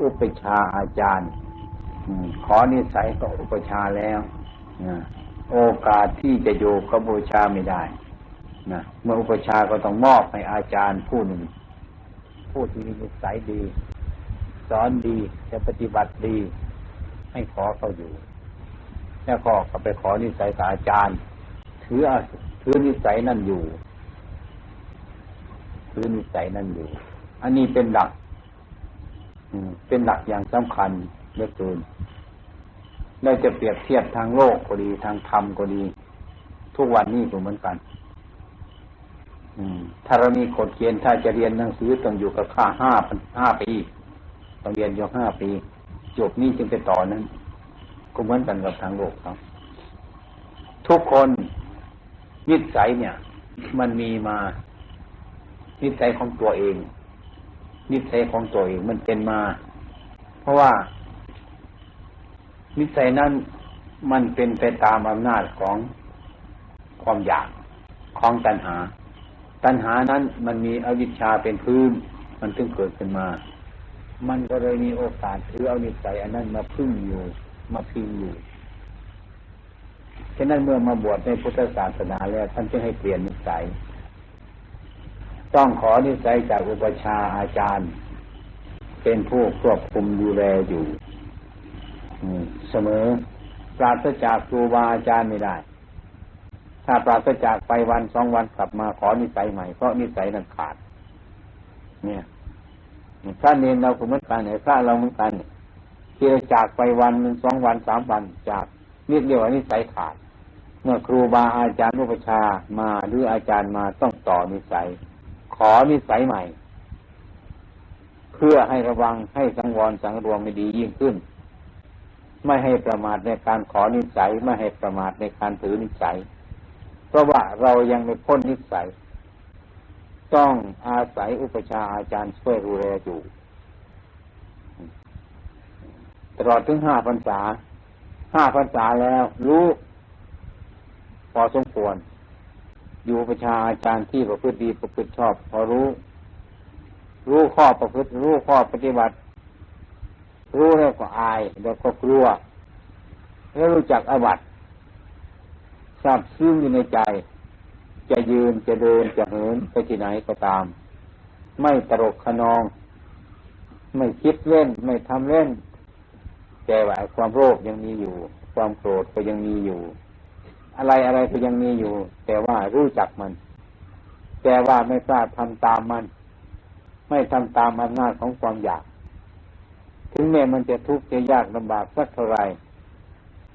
อุปชาอาจารย์ขอนิสัยก็อุปชาแล้วโอกาสที่จะอยู่กับบูชาไม่ได้นะเมื่ออุปชาก็ต้องมอบให้อาจารย์ผู้หนึ่ง ผู้ที่มีนิสัยดี สอนดีจะปฏิบัติดี ให้ขอเขาอยู่ แล้วก็ก็ไปขอนิสัยกับอาจารย์ ถือถือนิสัยนั่นอยู่ถือนิสัยนั่นอยู่ อันนี้เป็นหลัก เป็นหลักอย่างสำคัญเหลือเกินเราจะเปรียบเทียบทางโลกก็ดีทางธรรมก็ดี ทุกวันนี้ก็เหมือนกันถ้าเรามีกฎเกณฑ์ถ้าจะเรียนหนังสือต้องอยู่กับค่าห้าห้าปีต้องเรียนอยู่ห้าปี จบนี้จึงไปต่อนั้น ก็เหมือนกันกับทางโลกครับ ทุกคนนิสัยเนี่ย มันมีมานิสัยของตัวเอง นิสัยของตัวเองมันเป็นมา เพราะว่า นิสัยนั้นมันเป็นไปตามอำนาจของความอยากของตัณหา ตัณหานั้นมันมีอวิชชาเป็นพื้น มันถึงเกิดขึ้นมา มันก็เลยมีโอกาสถือเอานิสัยอันนั้นมาพึ่งอยู่ มาพิงอยู่ฉะนั้นเมื่อมาบวชในพุทธศาสนาแล้วท่านจึงให้เปลี่ยนนิสัย ต้องขอนิสัยจากอุปชาอาจารย์ เป็นผู้ควบคุมดูแลอยู่เสมอ ปราศจากครูบาอาจารย์ไม่ได้ ถ้าปราศจากไปวันสองวันกลับมาขอนิสัยใหม่เพราะนิสัยนั้นขาด เนี่ยพระเนรเราเหมือนกันเนี่ยพระเราเหมือนกันที่จากไปวันหนึ่งสองวันสามวันจากนี่เรียวนิสัยขาด เมื่อครูบาอาจารย์รูปชามาหรืออาจารย์มาต้องต่อนิสัย ขอนิสัยใหม่ เพื่อให้ระวังให้สังวรสังรวมไม่ดียิ่งขึ้น ไม่ให้ประมาทในการขอนิสัยไม่ให้ประมาทในการถือนิสัย เพราะว่าเรายังไม่พ้นนิสัย ต้องอาศัยอุปชาอาจารย์ช่วยดูแลอยู่ตลอดถึงห้าพรรษาห้าพรรษาแล้วรู้ พอสมควร อยู่ประชาอาจารย์ที่ประพฤติดีประพฤติชอบ พอรู้ รู้ข้อประพฤติ รู้ข้อปฏิบัติ รู้แล้วก็อายแล้วก็กลัว แล้วรู้จักอวัตทราบซึ้งอยู่ในใจ จะยืนจะเดินจะเหินไปที่ไหนก็ตาม ไม่ตรกขนอง ไม่คิดเล่น ไม่ทำเล่นแต่ว่าความโลภยังมีอยู่ ความโกรธก็ยังมีอยู่ อะไรอะไรก็ยังมีอยู่ แต่ว่ารู้จักมัน แต่ว่าไม่กล้าทำตามมัน ไม่ทำตามอำนาจของความอยาก ถึงแม้มันจะทุกข์จะยากลำบากสักเท่าไร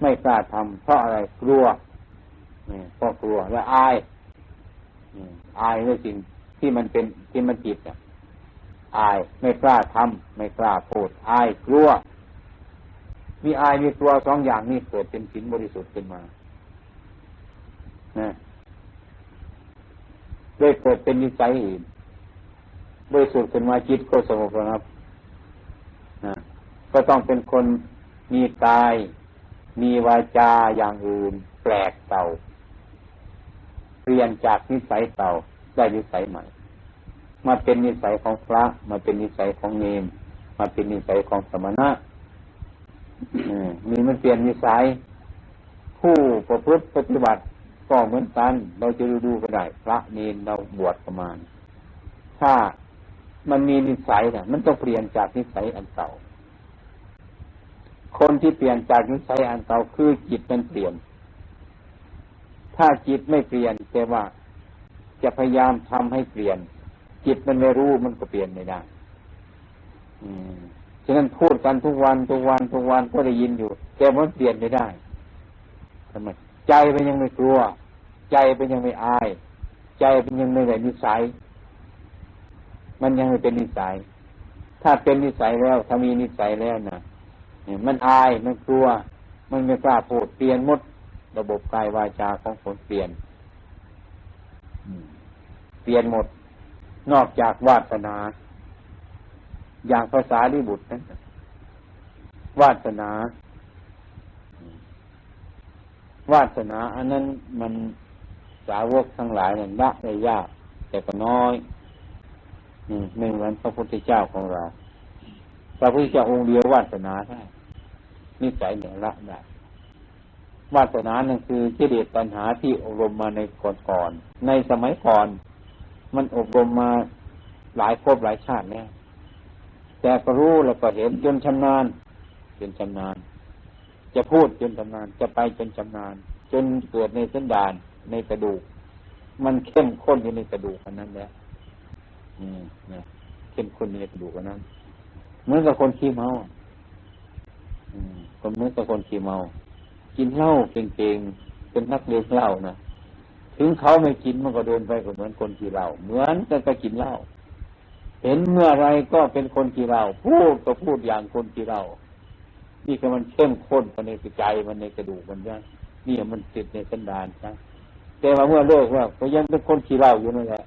ไม่กล้าทำเพราะอะไรกลัวเพราะกลัวและอายอายในสิ่งที่มันเป็นที่มันจิตอะอายไม่กล้าทำไม่กล้าพูดอายกลัวมีอายมีกลัวสองอย่างนี้เกิดเป็นสินบริสุทธิ์ขึ้นมา นะได้เกิดเป็นนิสัยอื่นบริสุทธิ์ขึ้นมาจิตก็สงบระงับนะก็ต้องเป็นคนมีกาย มีวาจาอย่างอื่น แปลกเต่าเปลี่ยนจากนิสัยเต่าได้นิสัยใหม่ มาเป็นนิสัยของพระ มาเป็นนิสัยของเนมมาเป็นนิสัยของสมณะมีมันเปลี่ยนนิสัย ผู้ประพฤติปฏิบัติ ก็เหมือนกัน เราจะดูดูก็ได้ พระเนนเราบวชประมาณ ถ้ามันมีนิสัยนี่ยมันต้องเปลี่ยนจากนิสัยอันเก่า คนที่เปลี่ยนจากนิสัยอันเก่าคือจิตมันเปลี่ยน ถ้าจิตไม่เปลี่ยนแต่ว่าจะพยายามทำให้เปลี่ยน จิตมันไม่รู้มันก็เปลี่ยนไม่ได้ อืมฉะนั้นพูดกันทุกวันทุกวันทุกวันก็ได้ยินอยู่ แต่มันเปลี่ยนไม่ได้ทำไมใจมันยังไม่กลัว ใจมันยังไม่อาย ใจมันยังไม่ได้นิสัย มันยังไม่เป็นนิสัย ถ้าเป็นนิสัยแล้วถ้ามีนิสัยแล้วนะมันอายมันกลัว มันไม่กล้าพูดเปลี่ยนหมด ระบบกายวาจาของคนเปลี่ยนเปลี่ยนหมด นอกจากวาสนา อย่างภาษาลิบุตรนั้นวาสนา วาสนา อันนั้นมัน สาวกทั้งหลายนี่ยละได้ยาก แต่ก็น้อยไม่เหมือนพระพุทธเจ้าของเราพระพุทธเจ้าองค์เดียววาสนาได้นิสัยเหนี่ยละได้วาสนานั่นคือกิเลสปัญหาที่อบรมมาในก่อนๆในสมัยก่อน มันอบรมมาหลายภพหลายชาติแล้วแต่ก็รู้แล้วก็เห็นจนชำนาญจนชำนาญ จะพูดจนชำนาญจะไปจนชำนาญ จนเกิดในสันดาน ในกระดูก มันเข้มข้นอยู่ในกระดูกอันนั้นแล้วอืมนะเข้มข้นในกระดูกอันนั้น เหมือนกับคนขี้เมาอืมคนเหมือนกับคนขี้เมา กินเหล้าเก่งๆเป็นนักเลงเหล้านะถึงเขาไม่กินมันก็เดินไปก็เหมือนคนขี้เหล้าเหมือนกันก็กินเหล้าเห็นเมื่อไรก็เป็นคนกี่เราพูดก็พูดอย่างคนกี่เรานี่ก็มันเข้มข้นมันในใจมันในกระดูกมันนะนี่มันติดในสันดานนะ แต่ว่าเมื่อเลิกว่าก็ยังเป็นคนขี้เหล้าอยู่นั่นแหละ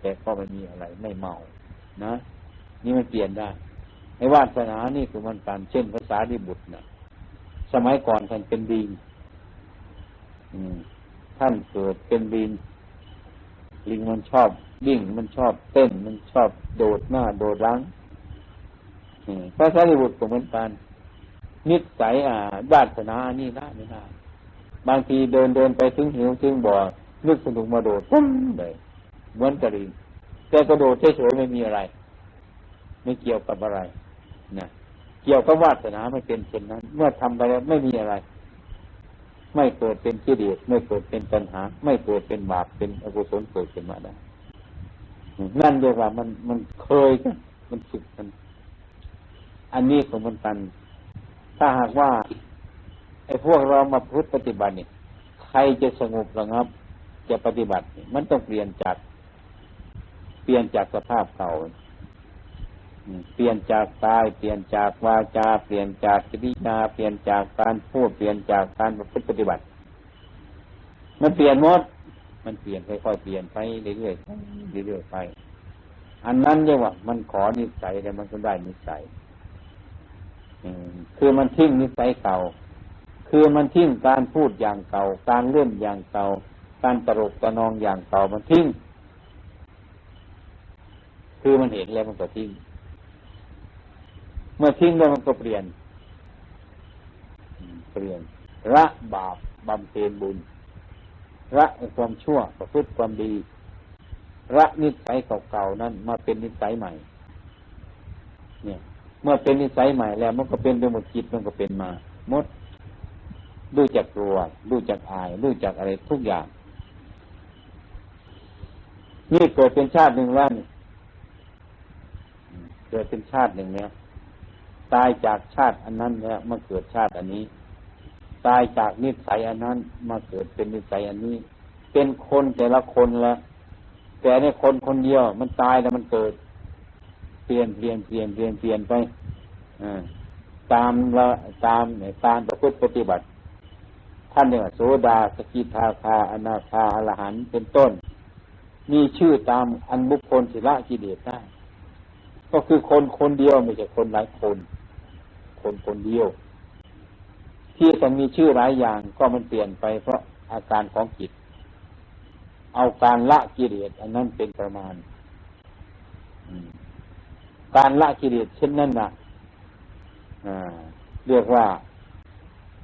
แต่ก็ไม่มีอะไรไม่เมานะ นี่มันเปลี่ยนได้ไอ้วาสนานี่คือมันการเช่นภาษาดิบุตรนะสมัยก่อนท่านเป็นดีท่านเกิดเป็นดินลิงมันชอบวิ่งมันชอบเต้น มันชอบโดดหน้าโดดหลังพระสารีบุตรก็เหมือนกันนิสัยอ่าญาตินานี่ได้ไม่ได้บางทีเดินเดินไปถึงหิวถึงบ่อ นึกสนุกมาโดดปุ้มเลยเหมือนกระดิ่งแต่กระโดดเฉยๆไม่มีอะไร ไม่เกี่ยวกับอะไรนะเกี่ยวกับวาสนาไม่เป็นเช่นนั้น เมื่อทำไปแล้วไม่มีอะไร ไม่เกิดเป็นกิเลสไม่เกิดเป็นปัญหา ไม่เกิดเป็นบาปเป็นอกุศลเกิดขึ้นมาได้นั่นเรียกว่ามันมันเคยกันมันฝึกกัน อันนี้ของมันกัน ถ้าหากว่าไอ้พวกเรามาพุทธปฏิบัติเนี่ยใครจะสงบระงับ จะปฏิบัติ มันต้องเปลี่ยนจาก เปลี่ยนจากสภาพเก่าเปลี่ยนจากกาย เปลี่ยนจากวาจา เปลี่ยนจากกิริยา เปลี่ยนจากการพูด เปลี่ยนจากการประพฤติปฏิบัติ มันเปลี่ยนหมด มันเปลี่ยนค่อยๆเปลี่ยนไปเรื่อยๆเรื่อยๆไป อันนั้นเรียกว่า มันขอนิสัยแต่มันก็ได้นิสัยคือมันทิ้งนิสัยเก่า คือมันทิ้งการพูดอย่างเก่า การเล่นอย่างเก่า การตลกตะนองอย่างเก่ามันทิ้ง คือมันเห็นแล้วมันก็ทิ้ง เมื่อทิ้งแล้วมันก็เปลี่ยน เปลี่ยนละบาปบำเพ็ญบุญละความชั่วประพฤติความดีละนิสัยเก่าๆนั้นมาเป็นนิสัยใหม่ เนี่ย เมื่อเป็นนิสัยใหม่แล้ว มันก็เป็นไปหมดจิตมันก็เป็นมาหมดดูจักกลัวดูจักอายดูจักอะไรทุกอย่าง นี่เกิดเป็นชาติหนึ่งแล้วนี่เกิดเป็นชาติหนึ่งเนี่ยตายจากชาติอันนั้นแล้วมาเกิดชาติอันนี้ ตายจากนิสัยอันนั้น มาเกิดเป็นนิสัยอันนี้ เป็นคนแต่ละคนละแต่ในคนคนเดียว มันตายแล้วมันเกิด เปลี่ยนเปลี่ยนเปลี่ยนเปลี่ยนเปลี่ยนไปอตามละตามเนี่ยตามประพฤติปฏิบัติ ท่านเนี่ยโสดาสกิทาคาอนาคาอรหันเป็นต้น มีชื่อตามอันบุคคลศิละกิเลสได้ ก็คือคนคนเดียวไม่ใช่คนหลายคน คนคนเดียว ที่ต้องมีชื่อหลายอย่างก็มันเปลี่ยนไปเพราะอาการของจิต เอาการละกิเลสอันนั้นเป็นประมาณ การละกิเลสเช่นนั้นนะเรียกว่า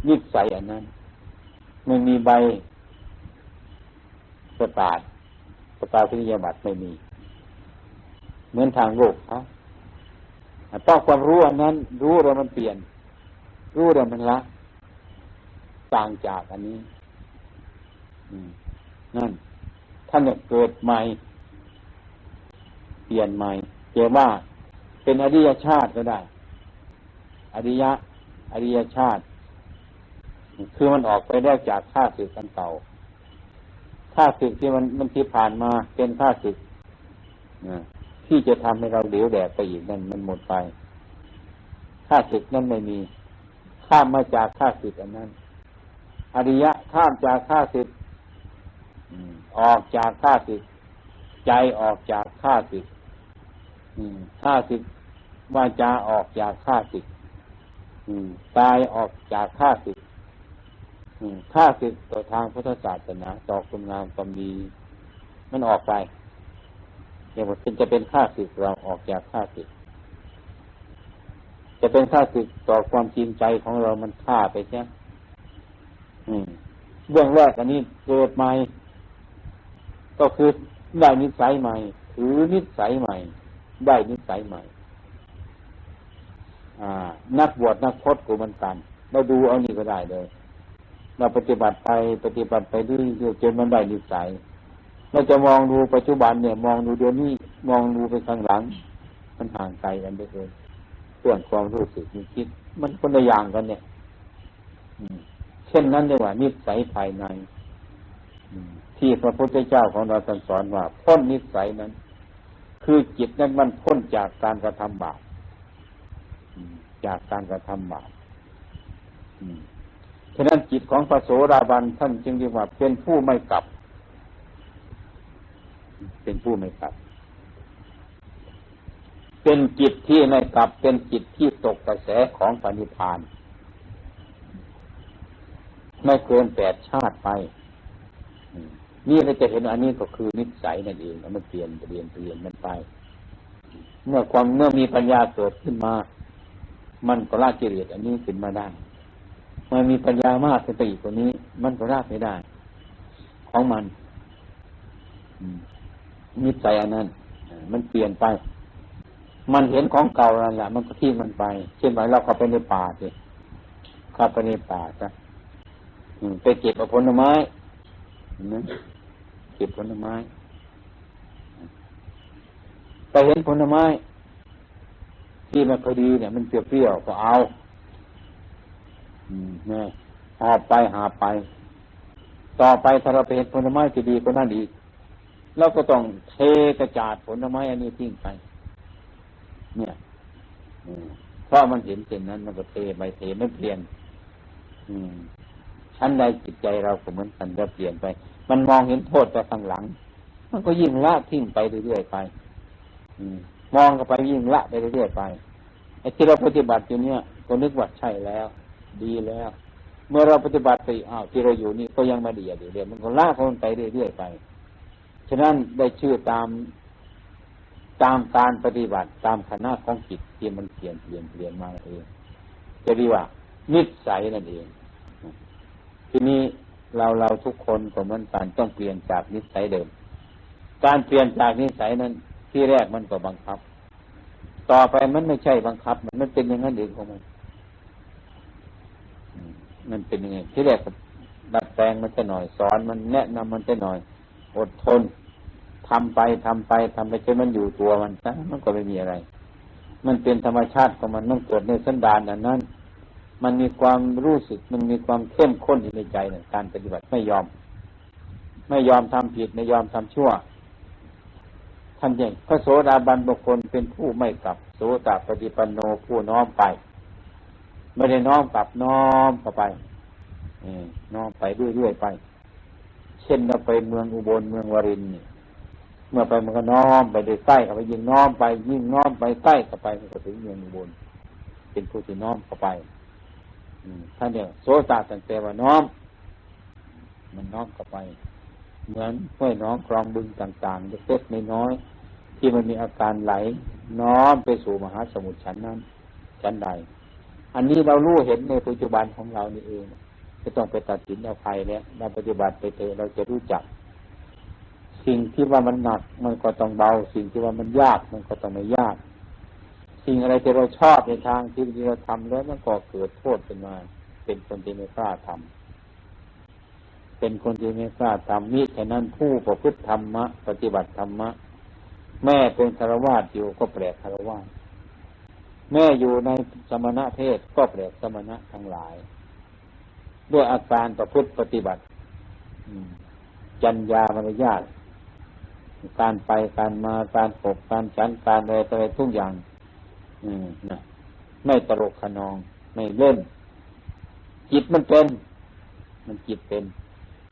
นิสัยอันนั้น ไม่มีใบประกาศ ประกาศพิยบัตรไม่มี เหมือนทางโลกเขาต้องความรู้อันนั้น รู้แล้วมันเปลี่ยน รู้แล้วมันละต่างจากอันนี้นั่นท่านเกิดใหม่ เปลี่ยนใหม่เจว่าเป็นอริยชาติก็ได้ อริยะ อริยชาติ คือมันออกไปได้จากข้าศึกกันเก่า ข้าศึกที่มันมันที่ผ่านมาเป็นข้าศึกที่จะทำให้เราเหลวแดดไปอีกนั่นมันหมดไปค่าศึกนั้นไม่มี ข้ามมาจากค่าศึกอันนั้น อริยะข้ามจากค่าศึกออกจากค่าศึก ใจออกจากค่าศึกค่าศึกวาจาออกจากค่าศึกตายออกจากค่าศึก ค่าศึกต่อทางพุทธศาสนาต่อคุณงามความดีมันออกไปอย่างว่าเป็นจะเป็นค่าศึกเราออกจากค่าศึก จะเป็นค่าศึกต่อความจริงใจของเรามันฆ่าไปใช่เรื่องแรกอันนี้เกิดใหม่ ก็คือได้นิสัยใหม่ ถือนิสัยใหม่ ได้นิสัยใหม่นักบวชนักพจน์กูมันกัน เราดูเอานี่ก็ได้เลย เราปฏิบัติไปปฏิบัติไปเรื่อยๆจนมันได้นิสัยเราจะมองดูปัจจุบันเนี่ย มองดูเดี๋ยวนี้มองดูไปข้างหลัง มันห่างไกลกันไปเลยเรื่องความรู้สึกมีคิด มันคนละอย่างกันเนี่ยเช่นนั้นเลยว่านิสัยภายในที่พระพุทธเจ้าของเราสอนว่าพ้นนิสัยนั้น คือจิตนั้นมันพ้นจากการกระทำบาปจากการกระทำบาป ฉะนั้นจิตของพระโสดาบันท่านจึงเรียกว่าเป็นผู้ไม่กลับ เป็นผู้ไม่กลับ เป็นจิตที่ไม่กลับ เป็นจิตที่ตกกระแสของปณิพาน ไม่เกินแปดชาติไปนี่เราจะเห็นอันนี้ก็คือนิสัยนั่นเองมันเปลี่ยนเปลี่ยนเปลี่ยนมันไป เมื่อความเมื่อมีปัญญาเกิดขึ้นมา มันก็ละกิเลสอันนี้ขึ้นมาได้ มันมีปัญญามากขึ้นไปอีกกว่านี้ มันก็ละไม่ได้ ของมันนิสัยอันนั้น มันเปลี่ยนไป มันเห็นของเก่าแล้วแหละ มันก็ทิ้งมันไป เช่นไรเราเข้าไปในป่าสิเข้าไปในป่าจ้ะไปเก็บผลไม้นะเก็บผลไม้ไปเห็นผลไม้ที่มันพอดีเนี่ย มันเปรี้ยวๆก็เอา นี่หอบไปหาไป ต่อไปถ้าเราไปเห็นผลไม้ที่ดีก็นั่นอีกเราก็ต้องเทกระจาดผลไม้อันนี้ทิ้งไป เนี่ยเพราะมันเห็นเช่นนั้น มันก็เทไปเทไม่เปลี่ยน อืมชั้นใดจิตใจเราก็เหมือนกันจะเปลี่ยนไป มันมองเห็นโทษแต่ข้างหลัง มันก็ยิ่งละทิ้งไปเรื่อยๆไป อืมมองเข้าไปยิ่งละไปเรื่อยๆไปไอ้ที่เราปฏิบัติอยู่เนี่ยก็นึกว่าใช่แล้ว ดีแล้ว เมื่อเราปฏิบัติไปอ้าวที่เราอยู่นี่ก็ยังมาดีอยู่เดียวมันก็ละคนไปเรื่อยๆไป ฉะนั้นได้ชื่อตามตามการปฏิบัติตามคณะของจิตที่มันเปลี่ยนเปลี่ยนเปลี่ยนมาเองจะเรีว่า นิสัยนั่นเอง ทีนี้เราเราทุกคนก็เหมือนกันต้องเปลี่ยนจากนิสัยเดิม การเปลี่ยนจากนิสัยนั้น ที่แรกมันก็บังคับ ต่อไปมันไม่ใช่บังคับ มันมันเป็นอย่างนั้นเองของมัน มันเป็นยังไงที่แรกดัดแปลงมันจะหน่อยสอนมันแนะนำมันจะหน่อย อดทนทำไปทำไปทำไปจนมันอยู่ตัวมันซะมันก็ไม่มีอะไร มันเป็นธรรมชาติของมันต้องเกิดในสันดานนั้น มันมีความรู้สึกมันมีความเข้มข้นอยู่ในใจเนี่ยการปฏิบัติไม่ยอม ไม่ยอมทำผิดไม่ยอมทำชั่วท่านยังพระโสดาบันบุคคลเป็นผู้ไม่กลับโสตปฏิปันโนผู้น้อมไป ไม่ได้น้อมกลับน้อมเข้าไปน้อมไปเรื่อยๆไป เช่นเราไปเมืองอุบลเมืองวรินนี่เมื่อไปมันก็น้อมไปได้ใต้เข้าไปยิ่งน้อมไป ยิ่งน้อมไปใต้เข้าไปมันก็ถึงเมืองอุบลเป็นผู้ที่น้อมเข้าไปท่านเนี่ยโสตตั้งแต่ว่าน้อม มันน้อมเข้าไป เหมือนห้วยน้องคลองบึงต่างๆเล็กๆน้อยๆที่มันมีอาการไหล น้อมไปสู่มหาสมุทรชั้นนั้นชั้นใด อันนี้เรารู้เห็นในปัจจุบันของเรานี่เองไม่ต้องไปตัดสินเอาใครแล้วเราปฏิบัติไปเถอะเราจะรู้จัก สิ่งที่ว่ามันหนัก มันก็ต้องเบา สิ่งที่ว่ามันยากมันก็ต้องไม่ยาก สิ่งอะไรที่เราชอบในทางที่เราทำแล้วมันก็เกิดโทษขึ้นมา เป็นคนที่ไม่กล้าทำเป็นคนที่ไม่กล้าทำมิฉะนั้นผู้ประพฤติธรรมะปฏิบัติธรรมะแม่เป็นคารวาสอยู่ก็แปลกคารวาส แม่อยู่ในสมณะเพศก็แปลกสมณะทั้งหลาย ด้วยอาการประพฤติปฏิบัติจัญญามารยาทการไปการมาการปกการฉันการอะไรอะไรทุกอย่างนะไม่ตลกขนอง ไม่เล่น จิตมันเป็น มันจิตเป็น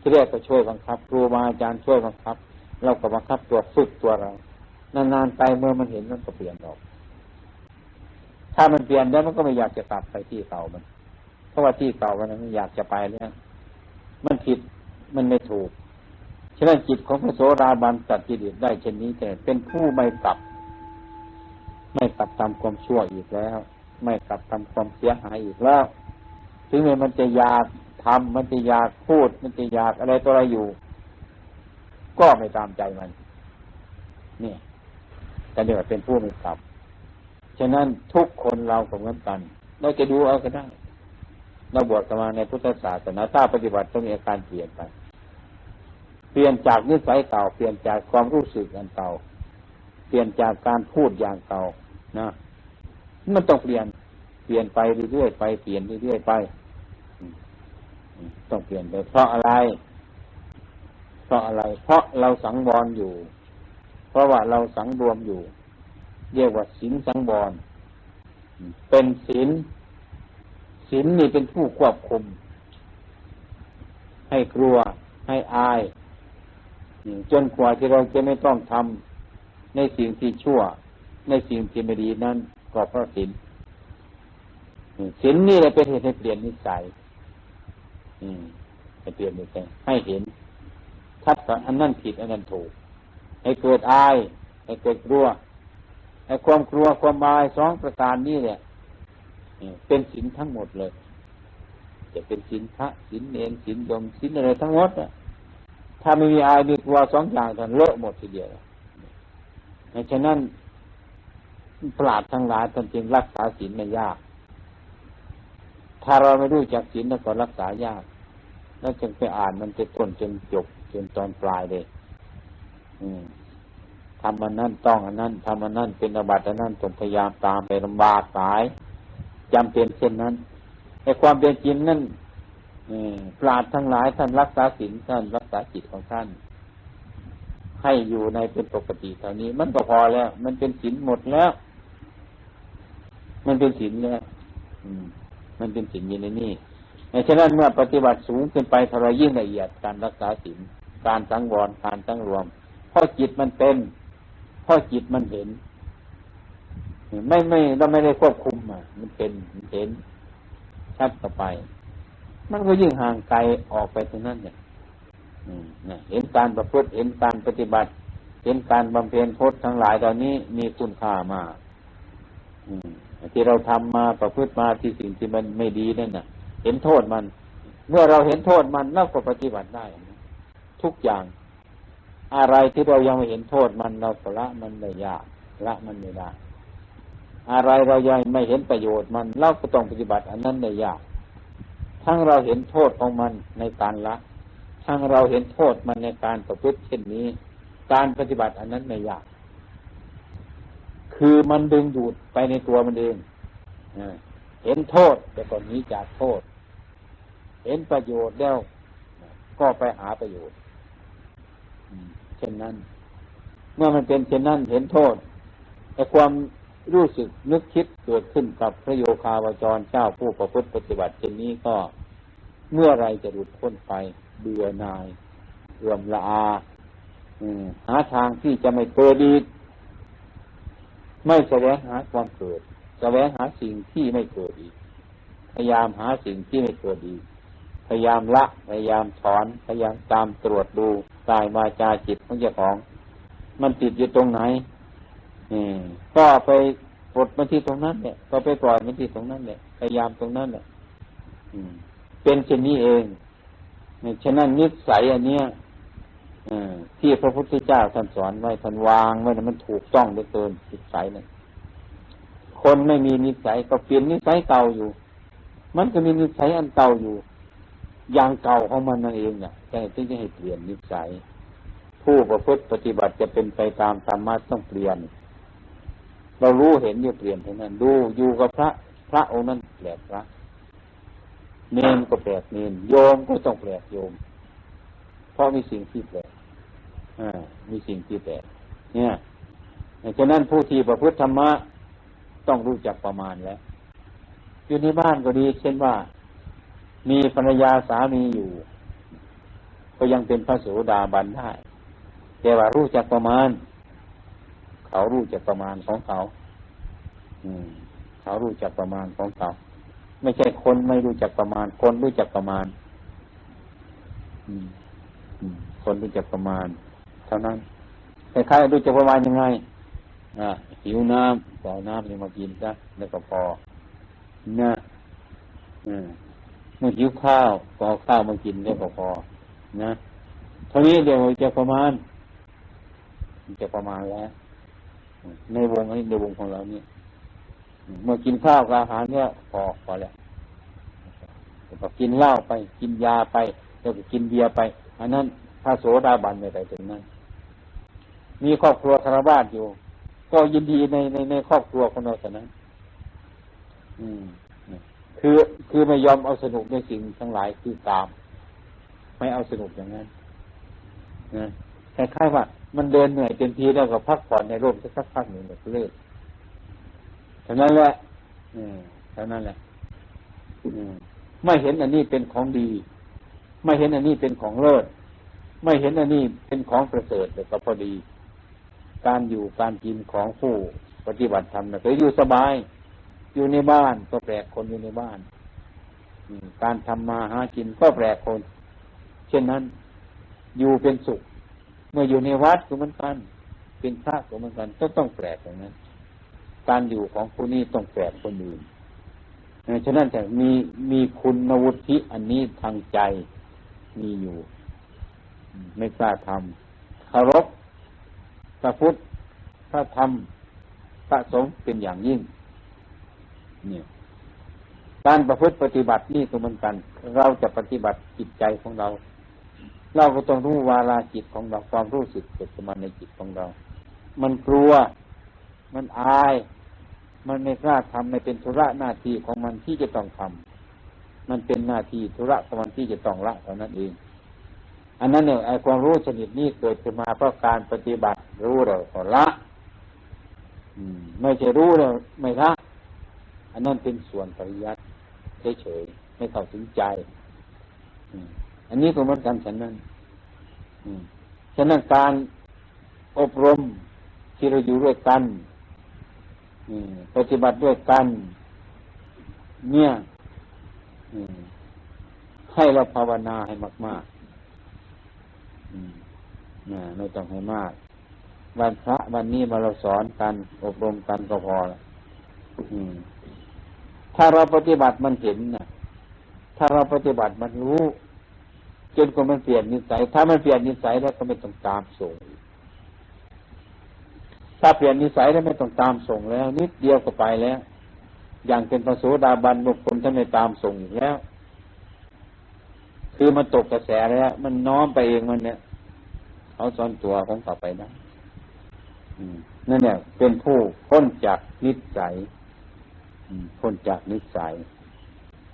ที่แรกก็ช่วยบังคับครูบาอาจารย์ช่วยบังคับ เราก็บังคับตัวฝึกตัวเรานานๆไปเมื่อมันเห็นมันก็เปลี่ยนออก ถ้ามันเปลี่ยนแล้วมันก็ไม่อยากจะกลับไปที่เก่ามัน เพราะว่าที่เก่ามันมันอยากจะไปแล้วมันผิดมันไม่ถูกฉะนั้นจิตของพระโสราบันตัดจิตได้เช่นนี้แต่เป็นผู้ไม่กลับ ไม่กลับตามความชั่วอีกแล้ว ไม่กลับทำความเสียหายอีกแล้วถึงแม้มันจะอยากทำมันจะอยากพูด มันจะอยากอะไรตัวอะไรอยู่ ก็ไม่ตามใจมัน นี่แต่เดี๋ยวเป็นผู้ไม่กลับ ฉะนั้นทุกคนเราก็เหมือนกัน เราจะดูเอาก็ได้เราบวชกันมาในพุทธศาสนาถ้าปฏิบัติต้องมีอาการเปลี่ยนไป เปลี่ยนจากนิสัยเก่า เปลี่ยนจากความรู้สึกอันเก่า เปลี่ยนจากการพูดอย่างเก่านะมันต้องเปลี่ยน เปลี่ยนไปเรื่อยๆไป เปลี่ยนเรื่อยๆไป ต้องเปลี่ยนไปเพราะอะไร เพราะอะไร เพราะเราสังวรอยู่ เพราะว่าเราสังรวมอยู่ เรียกว่าศีลสังวรเป็นศีลศีลนี่เป็นผู้ควบคุม ให้กลัวให้อายจนกว่าที่เราจะไม่ต้องทำในสิ่งที่ชั่ว ในสิ่งที่ไม่ดีนั้นก็เพราะศีลศีลนี่แหละเป็นเหตุให้เปลี่ยนนิสัยให้เปลี่ยนนิสัยให้เห็นทัดอันนั้นผิดอันนั้นถูก ให้เกิดอาย ให้เกิดกลัว ให้ความกลัวความอายสองประการนี้เนี่ยเป็นศีลทั้งหมดเลย จะเป็นศีลพระศีลเนรศีลยมศีลอะไรทั้งหมดอะถ้าไม่มีอายมีกลัวสองอย่างกันเลอะหมดทีเดียวฉะนั้นปราดทั้งหลายท่านจึงรักษาศีลไม่ยาก ถ้าเราไม่รู้จักศีลแล้วก็รักษายาก แล้วจึงไปอ่านมันจะต้นจนจบจนตอนปลายเลย อืม ทำมันนั่นต้องอันนั้นทำมันนั่นเป็นอบัติอันนั้นต้องพยายามตามไปลำบากสายจำเป็นเช่นนั้นในความเป็นจริงนั่นปราดทั้งหลายท่านรักษาศีลท่านรักษาจิตของท่าน ให้อยู่ในเป็นปกติเท่านี้ มันก็พอแล้ว มันเป็นศีลหมดแล้ว มันเป็นศีลแล้วมันเป็นศีลอยู่ในนี้ฉะนั้นเมื่อปฏิบัติสูงขึ้นไปท่ารยิ่งละเอียดการรักษาศีลการสังวรการตั้งรวมเพราะจิตมันเป็น เพราะจิตมันเห็น ไม่ไม่เราไม่ได้ควบคุมอะ มันเป็นมันเห็น ชัดต่อไป มันก็ยิ่งห่างไกลออกไปตรงนั้นเนี่ยเห็นการประพฤติเห็นการปฏิบัติ เห็นการบำเพ็ญพจน์ทั้งหลายตอนนี้มีคุณค่ามากที่เราทำมาประพฤติมาที่สิ่งที่มันไม่ดีนั่นน่ะ เห็นโทษมัน เมื่อเราเห็นโทษมันเราก็ปฏิบัติได้ ทุกอย่าง อะไรที่เรายังไม่เห็นโทษมันเราละมันไม่ยากละมันไม่ได้ อะไรเรายังไม่เห็นประโยชน์มันเราก็ต้องปฏิบัติ อันนั้นในยาก ทั้งเราเห็นโทษของมันในการละ ทั้งเราเห็นโทษมันในการประพฤติเช่นนี้ การปฏิบัติอันนั้นไม่ยาก คือมันดึงดูดไปในตัวมันเองเห็นโทษแต่ก่อนนี้จากโทษ เห็นประโยชน์แล้วก็ไปหาประโยชน์ เช่นนั้น เมื่อมันเป็นเช่นนั้นเห็นโทษแต่ความรู้สึกนึกคิดเกิดขึ้นกับพระโยคาวจรเจ้าผู้ประพฤติปฏิบัติเช่นนี้ก็เมื่อไรจะหลุดพ้นไปเบื่อนายเอื่อมละอาหาทางที่จะไม่เกิดอีกไม่แสวงหาความเกิดแสวงหาสิ่งที่ไม่เกิดอีก พยายามหาสิ่งที่ไม่เกิดอีก พยายามละ พยายามถอน พยายามตามตรวจดู กายวาจาจิตของเจ้าของ มันติดอยู่ตรงไหนก็ไปปลดมันที่ตรงนั้นเนี่ยก็ไปปล่อยมันที่ตรงนั้นเนี่ยพยายามตรงนั้นเนี่ยเป็นเช่นนี้เองฉะนั้นนิสัยอันเนี้ยที่พระพุทธเจ้าท่านสอนไว้ท่านวางไว้มันถูกต้องเหลือเกินนิสัยเนี่ยคนไม่มีนิสัยก็เปลี่ยนนิสัยเก่าอยู่ มันก็มีนิสัยอันเก่าอยู่ อย่างเก่าของมันนั่นเองเนี่ยแต่ที่จะให้เปลี่ยนนิสัย ผู้ประพฤติปฏิบัติจะเป็นไปตามธรรมะต้องเปลี่ยน เรารู้เห็นอยู่เปลี่ยนเท่านั้น ดูอยู่กับพระ พระองค์นั้นแปลกพระเนนก็แปลกเนนโยมก็ต้องแปลกโยม เพราะมีสิ่งที่แปลกมีสิ่งที่แปลกเนี่ยฉะนั้นผู้ที่ประพฤติธรรมะต้องรู้จักประมาณแล้วอยู่ในบ้านก็ดี เช่นว่า มีภรรยาสามีอยู่ ก็ยังเป็นพระโสดาบันได้ แต่ว่ารู้จักประมาณ เขารู้จักประมาณของเขา อืม เขารู้จักประมาณของเขา ไม่ใช่คนไม่รู้จักประมาณ คนรู้จักประมาณ อืมคนรู้จักประมาณ เท่านั้นใครๆรู้จักประมาณยังไงอ่าหิวน้ำก็เอาน้ำนี่มากินซะแล้วก็พอนะ เมื่อหิวข้าวก็เอาข้าวมากินได้พอพอนะเท่านี้เดี๋ยวจะประมาณ จะประมาณแล้วในวงนี้ในวงของเราเนี่ยเมื่อกินข้าวกับอาหารเนี่ยพอพอแล้วก็กินเหล้าไป กินยาไปแล้วก็กินเบียร์ไป อันนั้นถ้าโสดาบันไม่ไปถึงนั้น มีครอบครัวคารวาสอยู่ ก็ยินดีในในในครอบครัวของเราแต่นั้น อืม คือคือไม่ยอมเอาสนุกในสิ่งทั้งหลายคือตาม ไม่เอาสนุกอย่างนั้นนะคล้ายๆว่า มันเดินเหนื่อยเต็มทีแล้วก็พักผ่อนในร่มสักพักหนึ่งเลิกเท่านั้นแหละอืมเท่านั้นแหละอืมไม่เห็นอันนี้เป็นของดี ไม่เห็นอันนี้เป็นของเลิศไม่เห็นอันนี้เป็นของประเสริฐแต่ก็พอดี การอยู่การกินของผู้ปฏิบัติธรรมนะก็อยู่สบาย อยู่ในบ้านก็แปลกคนอยู่ในบ้านการทำมาหากินก็แปลกคน เช่นนั้น อยู่เป็นสุข เมื่ออยู่ในวัดก็เหมือนกัน เป็นพระก็เหมือนกันก็ต้องแปลกอย่างนั้น การอยู่ของผู้นี้ต้องแปลกคนอื่นฉะนั้นแต่มีมีคุณวุฒิอันนี้ทางใจมีอยู่ ไม่กล้าทำคารพพระพุทธพระธรรมพระสงฆ์เป็นอย่างยิ่ง เนี่ย การประพฤติปฏิบัตินี่ก็เหมือนกัน เราจะปฏิบัติจิตใจของเรา เราก็ต้องรู้วาลาจิตของเราความรู้สึกเกิดขึ้นมาในจิตของเรา มันกลัว มันอาย มันไม่กล้าทำไม่เป็นธุระหน้าที่ของมันที่จะต้องทำมันเป็นหน้าที่ธุระของมันที่จะต้องละเท่านั้นเองอันนั้นเนี่ยไอ้ความรู้ชนิดนี้เกิดขึ้นมาเพราะการปฏิบัติรู้เราก็ละไม่ใช่รู้แล้วไม่ละ อันนั้นเป็นส่วนปริยัติเฉยๆไม่เข้าถึงใจอันนี้ก็เหมือนกันฉันนั้นฉะนั้นการอบรมที่เราอยู่ด้วยกันปฏิบัติด้วยกัน เนี่ยให้เราภาวนาให้มากๆไม่ต้องให้มาก วันพระวันนี้มาเราสอนกัน อบรมกันก็พอละ ถ้าเราปฏิบัติมันเห็นนะถ้าเราปฏิบัติมันรู้ จนกว่ามันเปลี่ยนนิสัย ถ้ามันเปลี่ยนนิสัยแล้วก็ไม่ต้องตามส่ง ถ้าเปลี่ยนนิสัยแล้วไม่ต้องตามส่งแล้ว นิดเดียวก็ไปแล้ว อย่างเป็นพระโสดาบันบุคคลท่านไม่ตามส่งอีกแล้ว คือมันตกกระแสแล้ว มันน้อมไปเองมันเนี่ยเขาสอนตัวของต่อไปนะนั่นเนี่ยเป็นผู้พ้นจากนิสัย พ้นจากนิสัย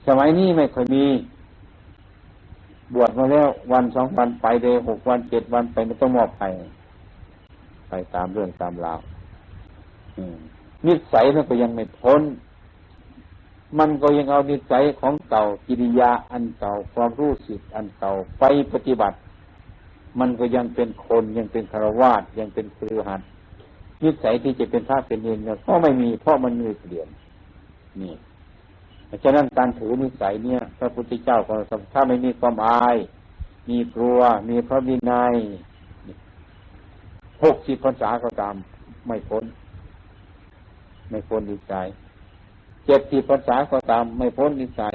สมัยนี้ไม่เคยมี บวชมาแล้ววันสองวันไปเลยหกวันเจ็ดวันไปไม่ต้องมอบไป ไปตามเรื่องตามราวนิสัยมันก็ยังไม่พ้น มันก็ยังเอานิสัยของเก่ากิริยาอันเก่าความรู้สึกอันเก่าไปปฏิบัติ มันก็ยังเป็นคนยังเป็นคารวาสยังเป็นครือหันนิสัยที่จะเป็นพระเป็นเนรก็ไม่มีเพราะมันมีเปลี่ยน นี่ฉะนั้นการถือนิสัยเนี่ย พระพุทธเจ้าก็ถ้าไม่มีความอาย มีกลัว มีพระวินัยหกสิบพรรษาก็ตามไม่พ้น ไม่พ้นนิสัยเจ็ดสิบพรรษาก็ตามไม่พ้นนิสัย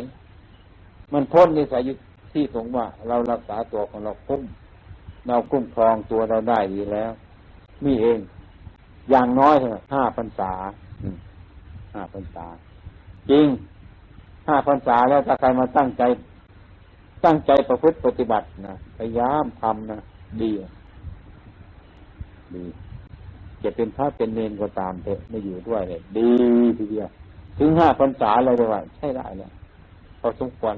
มันพ้นนิสัยอยู่ที่ตรงว่า เรารักษาตัวของเราคุ้มเราคุ้มครองตัวเราได้ดีแล้วมีเอง อย่างน้อยเท่าห้าพรรษาห้าพรรษา จริงห้าพรรษาแล้วถ้าใครมาตั้งใจ ตั้งใจประพฤติปฏิบัตินะพยายามทำนะดีดีจะเป็นพระเป็นเนนก็ตามเถอะไม่อยู่ด้วยเลยดีทีเดียวถึงห้าพรรษาอะไรว่า ใช่ได้แล้วพอสมควร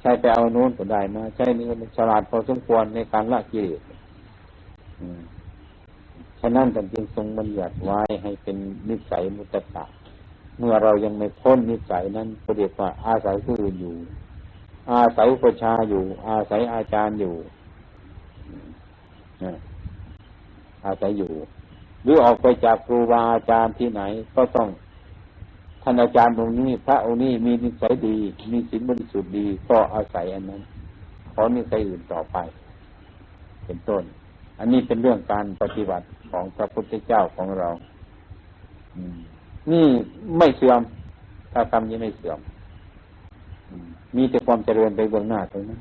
ใช่ไปเอาโน้นก็ได้มาใช่นี่มันฉลาดพอสมควรในการละกิเลสฉะนั้นท่นจึงทรงบัญญัติไว้ให้เป็นนิสัยมุตตะ เมื่อเรายังไม่พ้นนิสัยนั้นก็เรียกว่าอาศัยผู้อื่นอยู่ อาศัยประชาอยู่ อาศัยอาจารย์อยู่อาศัยอยู่ หรือออกไปจากครูบาอาจารย์ที่ไหน ก็ต้องท่านอาจารย์ตรงนี้ พระองค์นี้มีนิสัยดี มีศีลบริสุทธิ์ดีก็อาศัยอันนั้นขอนิสัยอื่นต่อไป เป็นต้น อันนี้เป็นเรื่องการปฏิบัติของพระพุทธเจ้าของเรา นี่ไม่เสื่อมถ้ากรรมยังไม่เสื่อม มีแต่ความเจริญไปเบื้องหน้าตรงนั้น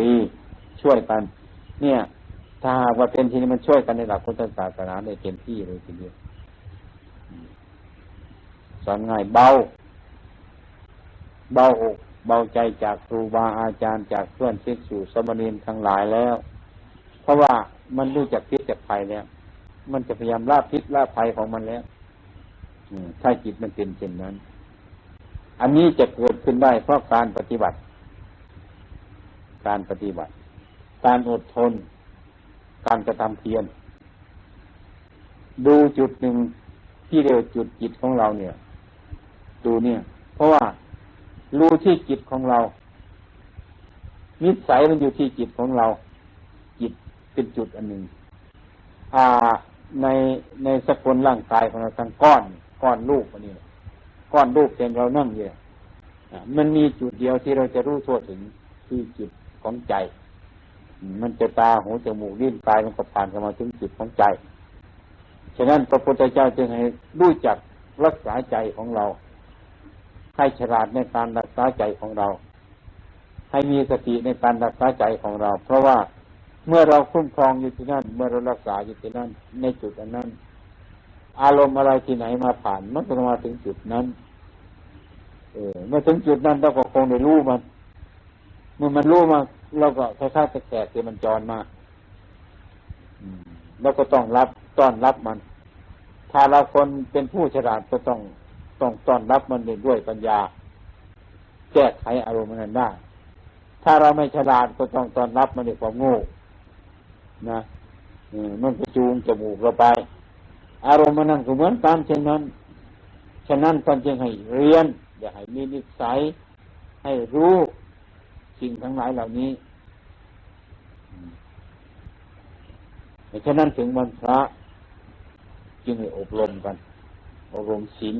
ดีช่วยกัน เนี่ย ถ้าหากว่าเป็นที่นี้มันช่วยกันในหลักพุทธศาสนาได้เต็มที่เลยทีเดียวสอนง่ายเบา เบาอกเบาใจจากครูบาอาจารย์จากเพื่อนเชิกสู่สมณีนทั้งหลายแล้ว เพราะว่ามันรู้จักพิษจากภัยแล้ว มันจะพยายามลาพิษลาภัยของมันแล้วถ้าจิตมันเป็นเช่นนั้น อันนี้จะเกิดขึ้นได้เพราะการปฏิบัติ การปฏิบัติ การอดทน การกระทำเพียร ดูจุดหนึ่งที่เรียกจุดจิตของเราเนี่ย ดูเนี่ย เพราะว่ารู้ที่จิตของเรา นิสัยมันอยู่ที่จิตของเรา จิตเป็นจุดอันหนึ่งอ่า ในในสกุลร่างกายของเราทั้งก้อนก้อนรูปอันนี้ก้อนรูปเป็นเรานั่งอยู่มันมีจุดเดียวที่เราจะรู้ทั่วถึงที่จิตของใจ มันจะตาหูจมูกลิ้นกายมันก็ผ่านเข้ามาถึงจิตของใจ ฉะนั้นพระพุทธเจ้าจึงให้รู้จักรักษาใจของเรา ให้ฉลาดในการรักษาใจของเรา ให้มีสติในการรักษาใจของเรา เพราะว่า เมื่อเราคุ้มครองอยู่ที่นั่น เมื่อเรารักษาอยู่ที่นั่น ในจุดอันนั้น อารมณ์อะไรที่ไหนมาผ่านมันก็มาถึงจุดนั้น เออเมื่อถึงจุดนั้นเราก็คงได้รู้มัน เมื่อมันรู้มาเราก็คล้ายๆตะแกรงที่มันจรมาแล้วก็ต้องรับต้อนรับมัน ถ้าเราคนเป็นผู้ฉลาดก็ต้องต้องต้อนรับมันด้วยปัญญา แก้ไขอารมณ์นั้นได้ ถ้าเราไม่ฉลาดก็ต้องต้อนรับมันด้วยความโง่ นะมันก็จูงจมูกเราไป อารมณ์มันนั่นก็เหมือนกันเช่นนั้น ฉะนั้นตองจึงให้เรียน อย่าให้มีนิสัย ให้รู้สิ่งทั้งหลายเหล่านี้ฉะนั้นถึงวันพระจึงให้อบรมกัน อบรมศีล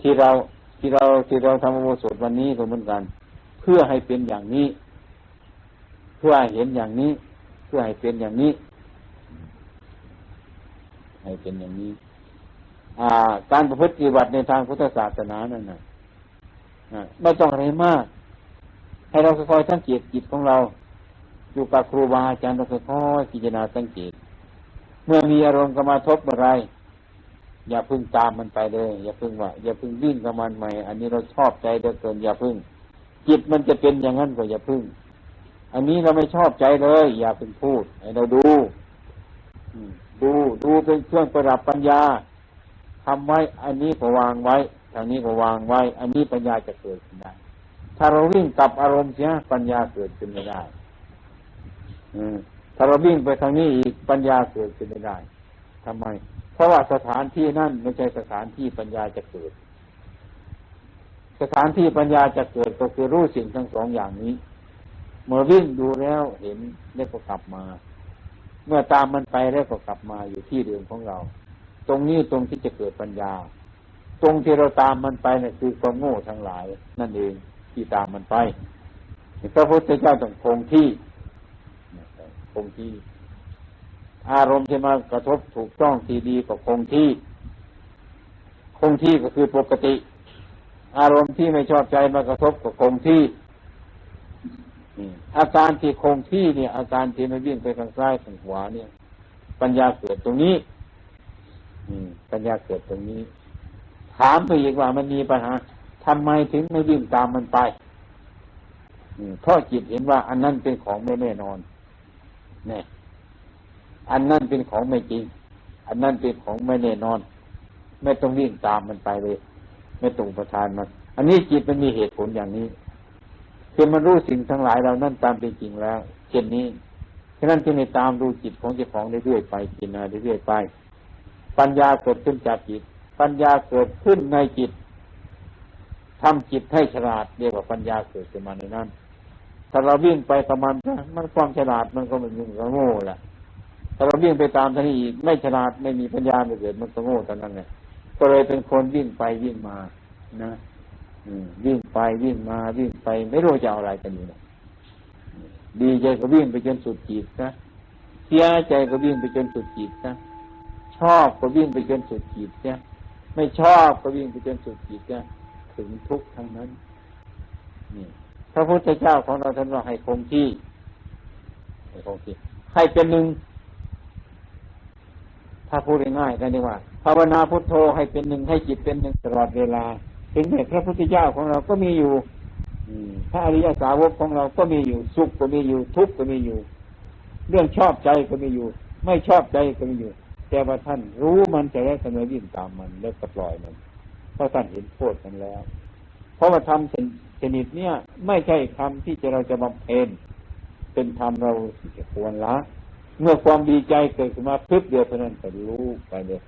ที่เราที่เราที่เราทำอโบสถวันนี้ก็เหมือนกัน เพื่อให้เป็นอย่างนี้ เพื่อหเห็นอย่างนี้ พื่อให้เป็นอย่างนี้ ให้เป็นอย่างนี้ อ่า การประพฤติปฏิบัติในทางพุทธศาสนานั่นนะไม่ต้องอะไรมาก ให้เราค่อยๆสังเกตจิตของเรา อยู่กับครูบาอาจารย์เราค่อยๆพิจารณาสังเกต เมื่อมีอารมณ์กรรมาทบอะไร อย่าพึ่งตามมันไปเลย อย่าพึ่งว่า อย่าพึ่งวิ่งกับมันใหม่ อันนี้เราชอบใจเดือเกิน อย่าพึ่ง จิตมันจะเป็นอย่างนั้นก็อย่าพึ่ง อันนี้เราไม่ชอบใจเลย อย่าพึ่งพูดให้เราดูดูดูเป็นเครื่องประดับปัญญาทำไว้ อันนี้ก็วางไว้ทางนี้ก็วางไว้ อันนี้ปัญญาจะเกิดขึ้นได้ ถ้าเราวิ่งกับอารมณ์เสียปัญญาเกิดขึ้นไม่ได้ถ้าเราวิ่งไปทางนี้อีกปัญญาเกิดขึ้นไม่ได้ทำไม เพราะว่าสถานที่นั่นไม่ใช่สถานที่ปัญญาจะเกิด สถานที่ปัญญาจะเกิดก็คือรู้สิ่งทั้งสองอย่างนี้ เมื่อวิ่งดูแล้วเห็นแล้วก็กลับมา เมื่อตามมันไปแล้วก็กลับมาอยู่ที่เดิมของเรา ตรงนี้ตรงที่จะเกิดปัญญา ตรงที่เราตามมันไปนี่ยคือความโง่ทั้งหลาย นั่นเองที่ตามมันไปพระพุทธเจ้าต้องคงที่คงที่ อารมณ์ที่มากระทบถูกต้องทีดีก็คงที่ คงที่ก็คือปกติ อารมณ์ที่ไม่ชอบใจมากระทบก็คงที่ อาการที่คงที่เนี่ย อาการที่ไม่วิ่งไปทางซ้ายทางขวาเนี่ย ปัญญาเกิดตรงนี้ปัญญาเกิดตรงนี้ ถามไปอีกว่ามันมีปัญหาทำไมถึงไม่วิ่งตามมันไปเพราะจิตเห็นว่า อันนั้นเป็นของไม่แน่นอนเนี่ยอันนั้นเป็นของไม่จริง อันนั้นเป็นของไม่แน่นอน ไม่ต้องวิ่งตามมันไปเลย ไม่ตรงประทานมัน อันนี้จิตมันมีเหตุผลอย่างนี้ คือมันรู้สิ่งทั้งหลายเรานั่นตามเป็นจริงแล้วเช่นนี้ฉะนั้นจึงในตามดูจิตของเจ้าของเรื่อยๆไปกินอะไรเรื่อยๆไป ปัญญาเกิดขึ้นจากจิต ปัญญาเกิดขึ้นในจิตทำจิตให้ฉลาดเรียกว่าปัญญาเกิดขึ้นมาในนั้นถ้าเราวิ่งไปประมาณมันความฉลาดมันก็มันยุ่งกับโง่แหละถ้าเราวิ่งไปตามท่านี้อีกไม่ฉลาดไม่มีปัญญาไม่เกิดมันก็โง่ตอนนั้นเนี่ยก็เลยเป็นคนวิ่งไปวิ่งมานะ วิ่งไปวิ่งมาวิ่งไป ไม่รู้จะเอาอะไรกันอยู่ดีใจก็วิ่งไปจนสุดจีบนะเสียใจก็วิ่งไปจนสุดจีบนะชอบก็วิ่งไปจนสุดจีบเนี่ยไม่ชอบก็วิ่งไปจนสุดจิตเนี่ยถึงทุกข์ทั้งนั้นนี่พระพุทธเจ้าของเราท่านว่าให้คงที่ให้คงที่ให้เป็นหนึ่งถ้าพูดง่ายๆกันดีว่าภาวนาพุทโธให้เป็นหนึ่งให้จิตเป็นหนึ่งตลอดเวลา ถึงแม้พระพุทธเจ้าของเราก็มีอยู่พระอริยสาวกของเราก็มีอยู่ สุขก็มีอยู่ ทุกข์ก็มีอยู่ เรื่องชอบใจก็มีอยู่ ไม่ชอบใจก็มีอยู่ แต่ว่าท่านรู้มันจะได้เสนอยิ่งตามมันแล้วก็ปล่อยมันเพราะท่านเห็นโทษมันแล้ว เพราะว่าทำชนิดเนี้ยไม่ใช่คำที่จะเราจะบำเพ็ญเป็นธรรมเราจะควรละ เมื่อความดีใจเกิดขึ้นมาพึบเดียวเท่านั้นก็รู้ไปเลย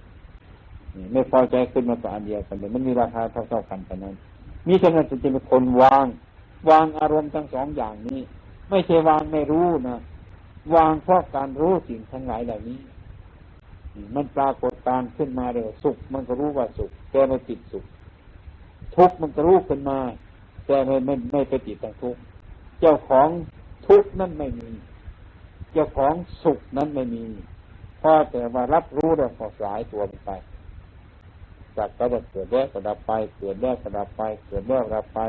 ไม่พอใจขึ้นมาก็อันเดียวกันเลยมันมีราคาเท่าๆกันเท่นั้น มีฉะนั้นจะเป็นคนวาง วางอารมณ์ทั้งสองอย่างนี้ ไม่ใช่วางไม่รู้นะวางเพราะการรู้สิ่งทั้งหลายเหล่านี้ มันปรากฏการขึ้นมาเลยสุข มันก็รู้ว่าสุขแต่ไม่ติดสุข ทุกข์มันก็รู้ขึ้นมา แต่ไม่ไม่ไม่ไปติดทางทุกข์เจ้าของทุกข์นั่นไม่มี เจ้าของสุขนั้นไม่มีพอแต่ว่ารับรู้แล้วก็สายตัวไป จากก็จะเกิดแล้วก็ดับไป เกิดแล้วก็ดับไป เกิดแล้วดับไป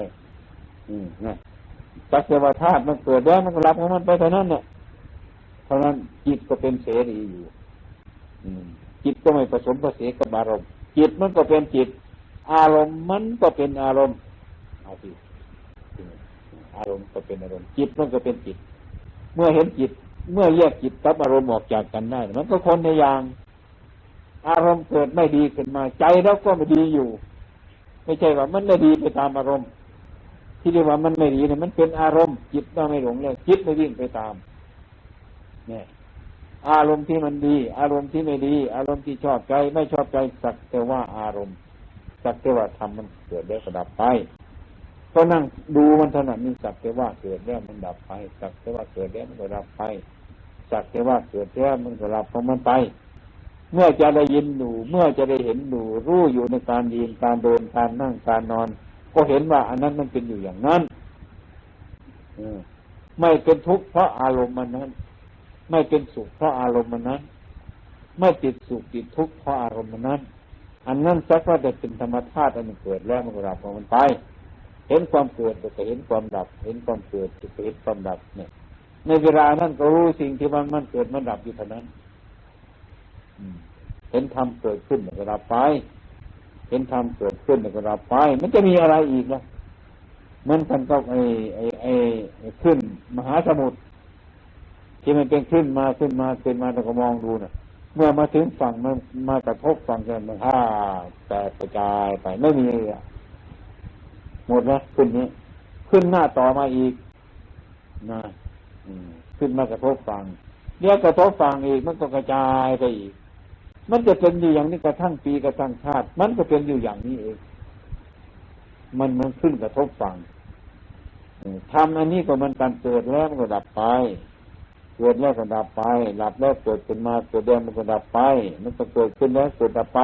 อืมนี่ยจักรวธาตุมันเกิดแล้มันก็รับของมันไปเท่านั้นเนี่ยเพราะนั้นจิตก็เป็นเสรีอยู่ อืม จิตก็ไม่ผสมผสมกับอารมณ์ จิตมันก็เป็นจิต อารมณ์มันก็เป็นอารมณ์เอาสิอารมณ์ก็เป็นอารมณ์ จิตมันก็เป็นจิต เมื่อเห็นจิต เมื่อแยกจิตกับอารมณ์ออกจากกันได้ มันก็คนในอย่าง อารมณ์เกิดไม่ดีขึ้นมา ใจเราก็ไม่ดีอยู่ ไม่ใช่ว่ามันไม่ดีไปตามอารมณ์ ที่เรียกว่ามันไม่ดีเนี่ยมันเป็นอารมณ์จิตเราไม่หลงเลยจิตไม่วิ่งไปตามเนี่ยอารมณ์ที่มันดี อารมณ์ที่ไม่ดี อารมณ์ที่ชอบใจ ไม่ชอบใจสักแต่ว่าอารมณ์ สักแต่ว่าทำมันเกิดแล้วก็ดับไปก็นั่งดูมันถนัดนี่สักแต่ว่าเกิดแล้วมันดับไป สักแต่ว่าเกิดแล้วมันก็ดับไป สักแต่ว่าเกิดแล้วมันก็รับของมันไป เมื่อจะได้ยินดูเมื่อจะได้เห็นดูรู้อยู่ในการยืนการเดินการนั่งการนอน ก็เห็นว่าอันนั้นมันเป็นอยู่อย่างนั้นไม่เป็นทุกข์เพราะอารมณ์มันนั้น ไม่เป็นสุขเพราะอารมณ์มันนั้น ไม่ติดสุขติดทุกข์เพราะอารมณ์มันนั้น อันนั้นสักว่าจะเป็นธรรมชาติอันเกิดแล้วมันก็รับของมันไปเห็นความเกิดก็เห็นความดับ เห็นความเกิดก็เห็นความดับเนี่ย ในเวลานั้นก็รู้สิ่งที่มันมันเกิดมันดับอยู่เท่านั้น เห็นธรรมเกิดขึ้นเวลาไป เห็นธรรมเกิดขึ้นเวลาไป มันจะมีอะไรอีกล่ะมันกันก็ไอ้ไอ้ไอ้ขึ้น มหาสมุทรที่มันเป็นขึ้นมาขึ้นมาขึ้นมาเราก็มองดูนะเมื่อมาถึงฝั่งมันมากระทบฝั่งกันมันห้าแตกกระจายไปไม่มีอะหมดแล้วขึ้นนี้ ขึ้นหน้าต่อมาอีกนะขึ้นมากระทบฟังเดี๋ยวกระทบฟังอีกมันก็กระจายไปอีก มันจะเป็นอยู่อย่างนี้กระทั่งปีกระทั่งชาติ มันก็เป็นอยู่อย่างนี้เอง มันมันขึ้นกระทบฟังทำอันนี้ก็มันการเกิดแล้วมันก็ดับไป เกิดแล้วก็ดับไปหลับแล้วเกิดขึ้นมาเกิดแล้วมันก็ดับไป มันก็เกิดขึ้นแล้วเกิดดับไป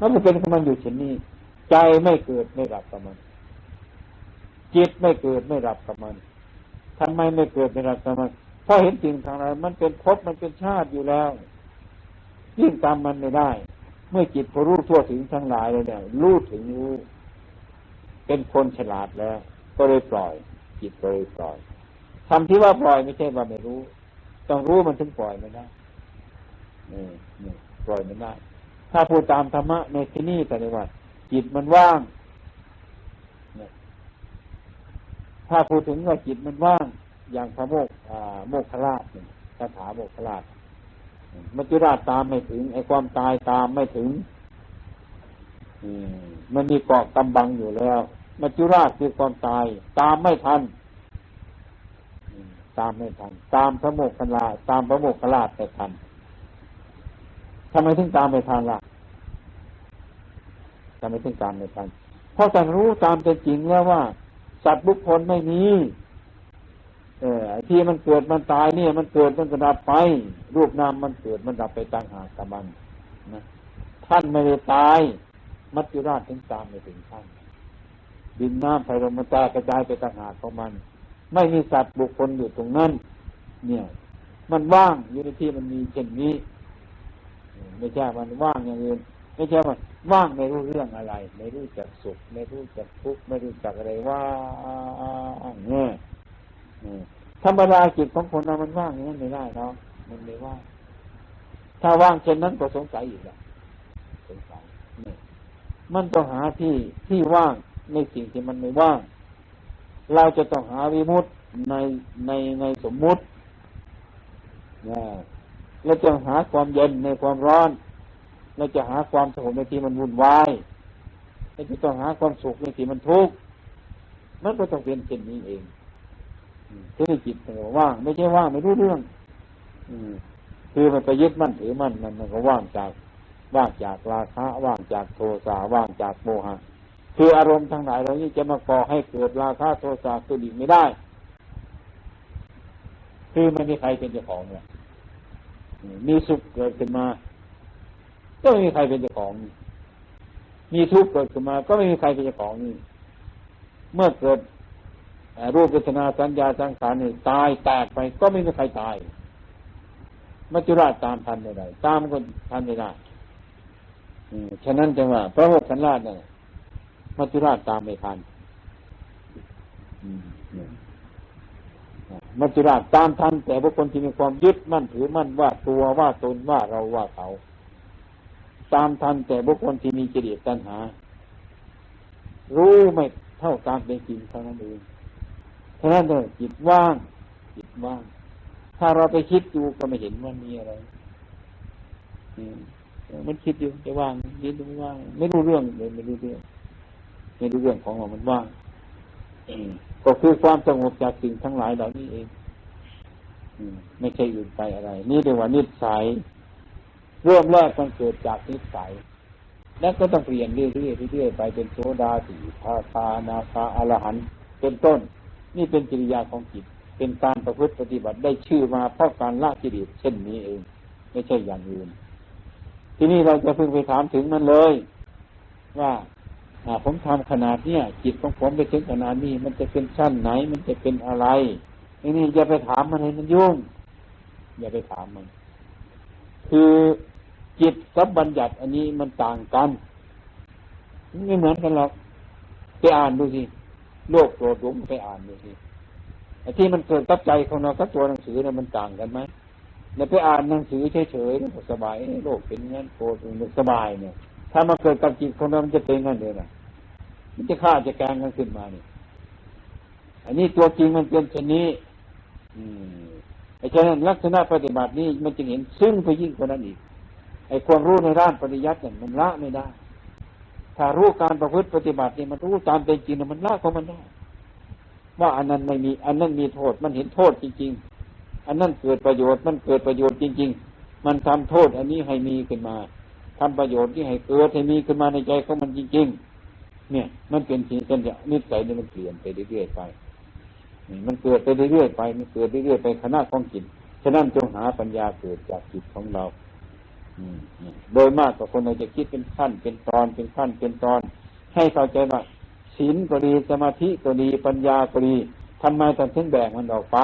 มันก็เป็นของมันอยู่เช่นนี้ ใจไม่เกิดไม่ดับกับมัน จิตไม่เกิดไม่ดับกับมันทำไมไม่เกิดเป็นรักธรรมเพราะเห็นสิ่งทางนั้นมันเป็นภพมันเป็นชาติอยู่แล้ว ยิ่งตามมันไม่ได้ เมื่อจิตพอรู้ทั่วถึงทั้งหลายเลยเนี่ยรู้ถึงรู้เป็นคนฉลาดแล้ว ก็เลยปล่อย จิตก็เลยปล่อยทำที่ว่าปล่อยไม่ใช่ว่าไม่รู้ ต้องรู้มันถึงปล่อยไม่ได้นี่นี่ปล่อยไม่ได้ถ้าพูดตามธรรมะในที่นี้แต่ในว่า จิตมันว่างถ้าพูดถึงว่าจิตมันว่าง อย่างพระโมกโมกขลาชคาถาโมกขลาช มัจจุราชตามไม่ถึง ไอ้ความตายตามไม่ถึงมันมีเกาะกำบังอยู่แล้ว มัจจุราชคือความตาย ตามไม่ทันตามไม่ทัน ตามพระโมกขลาตามพระโมกขลาชไปทันทำไมถึงตามไม่ทันล่ะทำไมถึงตามไม่ทันเพราะท่านรู้ตามเป็นจริงแล้วว่า สัตว์บุคคลไม่มี เออที่มันเกิดมันตายเนี่ย มันเกิดมันกระดับไป รูปนามมันเกิดมันดับไปต่างหากกับมันนะท่านไม่ได้ตาย มัจจุราชถึงตามไปถึงท่านดินน้ำไฟลมมันตากระจายไปต่างหากของมัน ไม่มีสัตว์บุคคลอยู่ตรงนั้น เนี่ย มันว่างอยู่ในที่มันมีเช่นนี้ ไม่ใช่มันว่างอย่างอื่นไม่ใช่ว่าว่างไม่รู้เรื่องอะไร ไม่รู้จักสุข ไม่รู้จักทุกข์ไม่รู้จักอะไรว่างเนี่ย ธรรมดาจิตของคนเรามันว่างอย่างนั้นไม่ได้เนาะมันไม่ว่างถ้าว่างเช่นนั้นก็สงสัยอีกแล้วสงสัยนี่มันต้องหาที่ที่ว่างในสิ่งที่มันไม่ว่าง เราจะต้องหาวิมุตในในในสมมุตินะเราจะหาความเย็นในความร้อน เราจะหาความสงบในที่มันวุ่นวายเราจะต้องหาความสุขในที่มันทุกข์มันก็ต้องเป็นเช่นนี้เอง ที่จิตมันว่าง ไม่ใช่ว่างไม่รู้เรื่อง อืคือมันไปยึดมั่นถือมั่นมันมันก็ว่างจากว่างจากราคะว่างจากโทสะว่างจากโมหะ คืออารมณ์ทางไหนเรานี่จะมาก่อให้เกิดราคะโทสะตัวอีกไม่ได้ คือไม่มีใครเป็นเจ้าของเนี่ยมีสุขเกิดขึ้นมา ก็ไม่มีใครเป็นเจ้าของ มีทุกข์เกิดขึ้นมา ก็ไม่มีใครเป็นเจ้าของนี่เมื่อเกิด รูปเวทนาสัญญาสังขารนี่ตายแตกไปก็ไม่มีใครตายมัจจุราชตามทันไม่ได้ตามก็ทันไม่ได้ฉะนั้นจึงว่า พระโมคคัลลาเนี่ยมัจจุราชตามไม่ทันมัจจุราชตามทันแต่บุคคลที่มีความยึดมั่นถือมั่นว่าตัวว่าตนว่าเราว่าเขา ตามทันแต่บุคคลที่มีจิตตัณหา รู้ไม่เท่าตามเป็นจริงเท่านั้นเอง ฉะนั้นเลยจิตว่าง จิตว่าง ถ้าเราไปคิดดูก็ไม่เห็นว่ามีอะไรมันคิดอยู่จะว่างยินดูว่าง ไม่รู้เรื่องเลยไม่รู้เรื่องไม่รู้เรื่องของเรามันว่างก็คือความสงบจากสิ่งทั้งหลายเหล่านี้เองไม่ใช่อื่นไปอะไร นี่เรียกว่านิสัยเริ่มแรกมันเกิดจากนิสัยแล้วก็ต้องเปลี่ยนเรื่อยๆเรื่อยๆไปเป็นโซดาสีทาคานาคาอรหันเป็นต้น นี่เป็นกิริยาของจิต เป็นการประพฤติปฏิบัติได้ชื่อมาเพราะการละกิเลสเช่นนี้เอง ไม่ใช่อย่างอื่น ทีนี้เราจะเพิ่งไปถามถึงมันเลย ว่าผมทำขนาดเนี้ยจิตของผมไปถึงขนาดนี้ มันจะเป็นชั้นไหน มันจะเป็นอะไรทีนี้อย่าไปถามมันให้มันยุ่ง อย่าไปถามมัน คือจิตกับบัญญัติอันนี้มันต่างกันไม่เหมือนกันหรอกไปอ่านดูสิ โลกโกรธหลงไปอ่านดูสิไอ้ที่มันเกิดกับใจของเรากับตัวหนังสือเนี่ยมันต่างกันไหมเนี่ยไปอ่านหนังสือเฉยๆก็สบายโลกเป็นงั้นโกรธมันสบายเนี่ย ถ้ามาเกิดกับจิตของเรามันจะเป็นงั้นเลยนะมันจะฆ่าจะแกงกันขึ้นมาเนี่ยอันนี้ตัวจริงมันเป็นเช่นนี้ อืมไอ้ฉะนั้นลักษณะปฏิบัตินี้มันจึงเห็นซึ่งไปยิ่งกว่านั้นอีกไอ้ความรู้ในด้านปริยัติเนี่ยมันละไม่ได้ ถ้ารู้การประพฤติปฏิบัติเนี่ยมันรู้ตามเป็นจริงมันละของมันได้ว่าอันนั้นไม่มี อันนั้นมีโทษมันเห็นโทษจริง ๆ อันนั้นเกิดประโยชน์มันเกิดประโยชน์จริง ๆ มันทำโทษ อันนี้ให้มีขึ้นมาทำประโยชน์ที่ให้เกิดให้มีขึ้นมาในใจของมันจริง ๆ เนี่ย มันเป็นสิ่งที่นิสัยนี่มันเปลี่ยนไปเรื่อยๆไปนี่มันเกิดไปเรื่อยๆไป มันเกิดเรื่อยๆไปขณะของจิตฉะนั้นจงหาปัญญาเกิดจากจิตของเรา โดยมากกว่าคนเราจะคิดเป็นขั้น เป็นตอนเป็นขั้นเป็นตอน ให้เข้าใจว่าศีลก็ดีสมาธิก็ดีปัญญาก็ดีทำไมท่านถึงแบ่งมันออกไป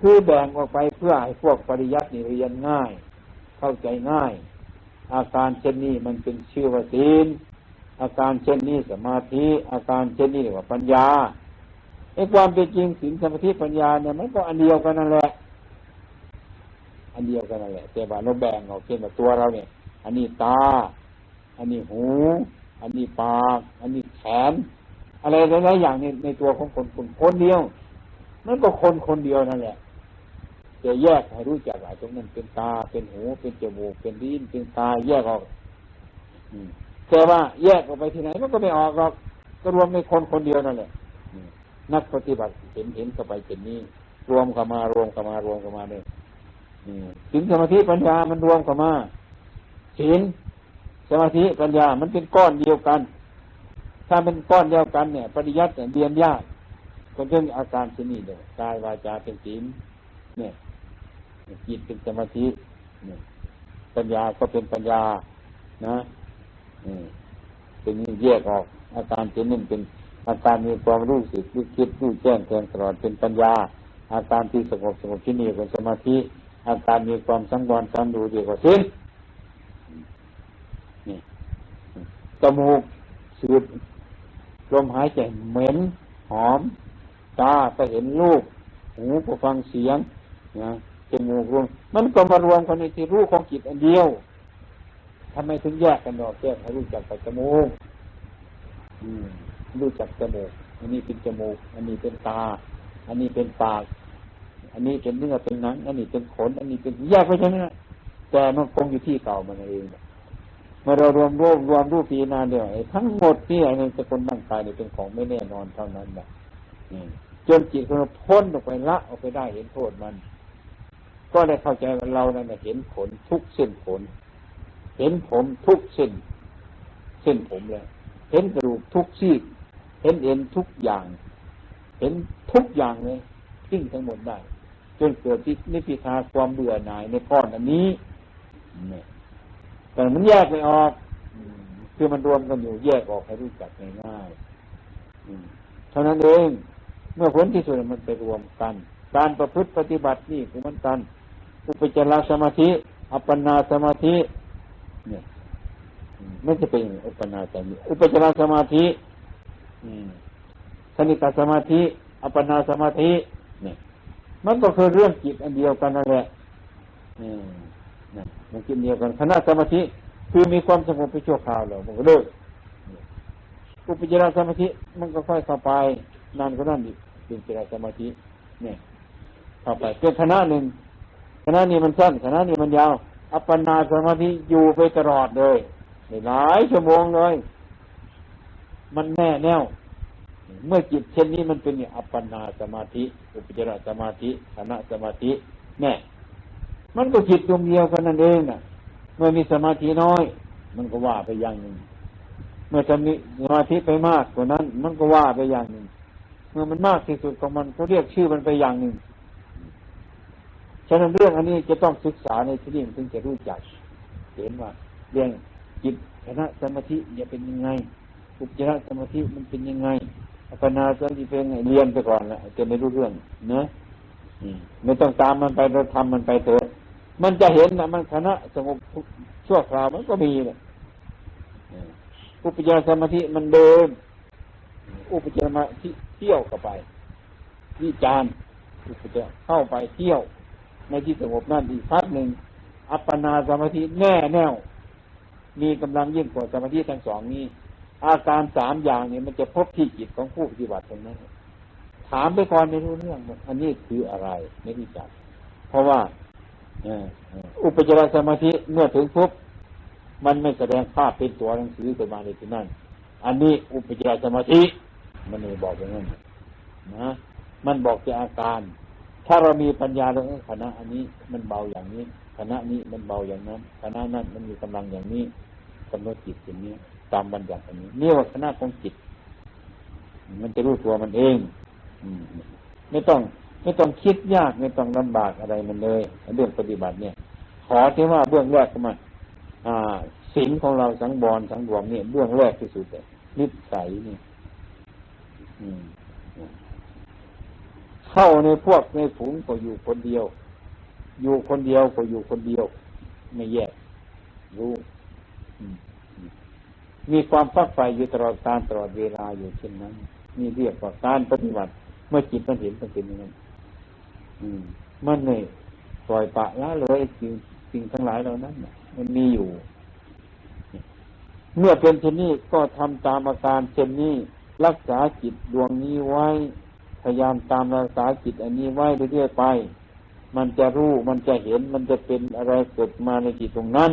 คือแบ่งออกไปเพื่อให้พวกปริยัตินี่เรียนง่าย เข้าใจง่าย อาการเช่นนี้มันเป็นชื่อว่าศีลอาการเช่นนี้สมาธิ อาการเช่นนี้เรียกว่าปัญญาไอ้ความเป็นจริงศีลสมาธิปัญญาเนี่ยมันก็อันเดียวกันนั่นแหละ อันเดียวกันนั่นแหละแต่ว่าเราแบ่งออกเช่นว่าตัวเราเนี่ย อันนี้ตา อันนี้หู อันนี้ปาก อันนี้แขน อะไรหลายๆอย่างในในตัวของคนคนคนเดียวนั่นก็คนคนเดียวนั่นแหละจะแยกให้รู้จักว่าตรงนั้นเป็นตาเป็นหู เป็นจมูกเป็นลิ้นเป็นตาแยกออกแต่ว่าแยกออกไปที่ไหนมันก็ไม่ออกหรอกก็รวมในคนคนเดียวนั่นแหละนักปฏิบัติเห็นเห็นเข้าไปเป็นนี้ รวมเข้ามารวมเข้ามารวมเข้ามาเนี่ย สินสมาธิปัญญามันรวมเข้ามาสินสมาธิปัญญา มันเป็นก้อนเดียวกัน ถ้าเป็นก้อนเดียวกันเนี่ย ปริยัติเรียนยากก็เรื่องอาการชนิดเดียวกายวาจาเป็นศีลเนี่ยจิตเป็นสมาธิเนี่ยปัญญาก็เป็นปัญญา นะเป็นแยกออก อาการชนิดเป็น อาการมีความรู้สึกรู้คิดรู้แจ้งแทงตลอดเป็นปัญญา อาการที่สงบสงบที่นี่เป็นสมาธิ อาการมีความสังวรสังดูเดียวกับสิ้นนี่จมูกสูดลมหายใจเหม็นหอม ตาก็เห็นรูปหูก็ฟังเสียงนะจมูกรวมมันก็มารวมกันในที่รู้ของจิตอันเดียวทำไมถึงแยกกันออกแยกให้รู้จักแต่จมูกรู้จักจมูกอันนี้เป็นจมูก อันนี้เป็นตา อันนี้เป็นปาก อันนี้เป็นเนื้อเป็นหนัง อันนี้เป็นขน อันนี้เป็นแยกไปใช่ไหมแต่มันคงอยู่ที่เก่ามันเองเมื่อเรารวมรวมรวมรูปปีนาเดียวทั้งหมดที่อ้ในสกุลร่างกายเนี่ยเป็นของไม่แน่นอนเท่านั้นแหละจนจิตเราพ้นออกไปละออกไปได้เห็นโทษมัน ก็ได้เข้าใจว่าเรานั้นเห็นผลทุกเส้นผล เห็นผมทุกเส้นเส้นผมเลยเห็นกระดูกทุกซี่เห็นเอ็นทุกอย่าง เห็นทุกอย่างเลยทิ้งทั้งหมดได้ จนเกิดที่นิพพิทาความเบื่อหน่ายในก้อนอันนี้แต่มันแยกไม่ออก คือมันรวมกันอยู่แยกออกให้รู้จักง่ายๆเท่านั้นเองเมื่อผลที่สุดมันไปรวมกัน การประพฤติปฏิบัตินี่คือมันกันอุปจารสมาธิ อัปปนาสมาธิ เนี่ยไม่จะเป็นอุปนาสมาธิอุปจารสมาธิสนิตสมาธิ อัปปนาสมาธิ มันก็คือเรื่องจิตอันเดียวกันนั่นแหละมันกินเดียวกันคณะสมาธิคือมีความสงบไปชั่วคราวแล้วมันก็เลิกอุปจารสมาธิมันก็ค่อยเข้าไปนานก็นั่นอีกเป็นจิตสมาธิเนี่ยเข้าไปเป็นคณะหนึ่งคณะนี้มันสั้นคณะนี้มันยาว อัปปนาสมาธิอยู่ไปตลอดเลยหลายชั่วโมงเลย มันแน่แน่ว เมื่อจิตเช่นนี้มันเป็นอัปปนาสมาธิ อุปจารสมาธิคณะสมาธิแน่มันก็จิตดวงเดียวกันนั่นเองน่ะ เมื่อมีสมาธิน้อย มันก็ว่าไปอย่างหนึ่ง เมื่อจะมีสมาธิไปมากกว่านั้น มันก็ว่าไปอย่างหนึ่ง เมื่อมันมากที่สุดของมันเขาเรียกชื่อมันไปอย่างหนึ่งฉะนั้นเรื่องอันนี้จะต้องศึกษาในที่นี้ถึงจะรู้จัก เห็นว่าเรื่องจิตคณะสมาธิจะเป็นยังไงอุปจารสมาธิมันเป็นยังไง อัปนาสมาธิเป็นไงเรียนไปก่อนและจะไม่รู้เรื่องเนะไม่ต้องตามมันไปเราทำมันไปเถอะมันจะเห็นนะมันคณะสงบชั่วคราวมันก็มีเนี่ยอุปจารสมาธิมันเดิน อุปจารมาที่เที่ยวเข้าไปวิจารอุปจารเข้าไปเที่ยว ในที่สงบนั่นอีกพักหนึ่งอัปปนาสมาธิแน่แน่วมีกำลังยิ่งกว่าสมาธิทั้งสองนี้ อาการสามอย่างเนี้มันจะพบที่จิตของผู้ปฏิบัติตรงนั้นถามไปก่อนไม่รู้เรื่องอันนี้คืออะไรไม่รู้จัก เพราะว่าอุปจารสมาธิเมื่อถึงปุ๊บมันไม่แสดงภาพเป็นตัวหนังสือขึ้นมาในที่นั่น อันนี้อุปจารสมาธิ มันไม่บอกอย่างนั้นนะมันบอกแต่อาการ ถ้าเรามีปัญญาเรื่องคณะอันนี้มันเบาอย่างนี้คณะนี้มันเบาอย่างนั้นคณะนั้นมันมีกำลังอย่างนี้กำหนดจิตอย่างนี้ ตามบัญญัติอันนี้นี่ว่าคณะของจิต มันจะรู้ตัวมันเองไม่ต้อง ไม่ต้องคิดยากไม่ต้องลำบากอะไรมันเลยเรื่องปฏิบัติเนี่ย ขอที่ว่าเบื้องแรกก็มาอ่าศีลของเราสังบอลสังรวมเนี่ยเบื้องแรกที่สุดเลยนิสัยนี่เข้าในพวกในฝูงก็อยู่คนเดียว อยู่คนเดียวก็อยู่คนเดียว ไม่แยกรู้ มีความฟักไฟอยู่ตลอดการตลอดเวลาอยู่เช่นนั้นนี่เรียกว่าการปฏิบัติ เมื่อจิตมันเห็นมันเป็นอย่างนั้นมันเนี่ยปล่อยปะละเลยสิ่งสิ่งทั้งหลายเหล่านั้นมันมีอยู่ เมื่อเป็นเช่นนี้ก็ทำตามอาการเช่นนี้ รักษาจิตดวงนี้ไว้ พยายามตามรักษาจิตอันนี้ไว้เรื่อยๆไป มันจะรู้มันจะเห็นมันจะเป็นอะไรเกิดมาในจิตตรงนั้น